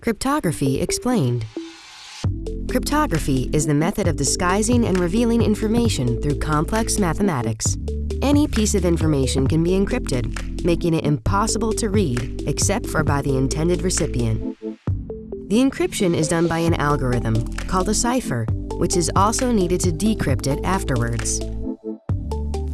Cryptography explained. Cryptography is the method of disguising and revealing information through complex mathematics. Any piece of information can be encrypted, making it impossible to read except for by the intended recipient. The encryption is done by an algorithm called a cipher, which is also needed to decrypt it afterwards.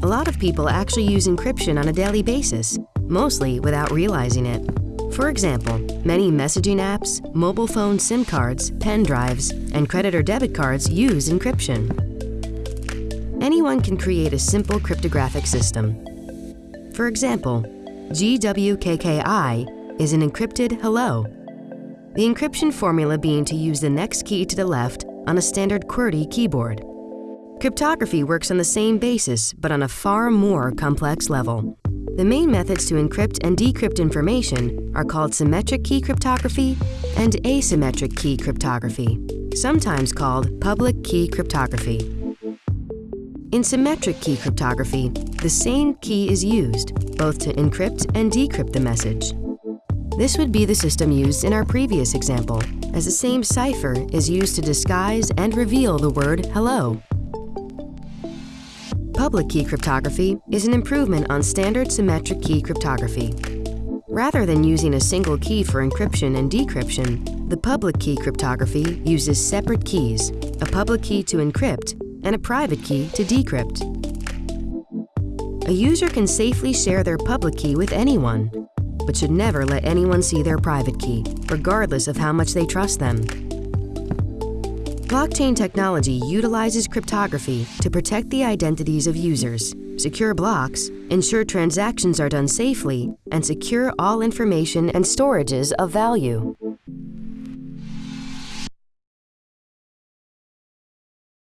A lot of people actually use encryption on a daily basis, mostly without realizing it. For example, many messaging apps, mobile phone SIM cards, pen drives, and credit or debit cards use encryption. Anyone can create a simple cryptographic system. For example, GWKKI is an encrypted hello. The encryption formula being to use the next key to the left on a standard QWERTY keyboard. Cryptography works on the same basis, but on a far more complex level. The main methods to encrypt and decrypt information are called symmetric key cryptography and asymmetric key cryptography, sometimes called public key cryptography. In symmetric key cryptography, the same key is used, both to encrypt and decrypt the message. This would be the system used in our previous example, as the same cipher is used to disguise and reveal the word hello. Public key cryptography is an improvement on standard symmetric key cryptography. Rather than using a single key for encryption and decryption, the public key cryptography uses separate keys, a public key to encrypt and a private key to decrypt. A user can safely share their public key with anyone, but should never let anyone see their private key, regardless of how much they trust them. Blockchain technology utilizes cryptography to protect the identities of users, secure blocks, ensure transactions are done safely, and secure all information and storages of value.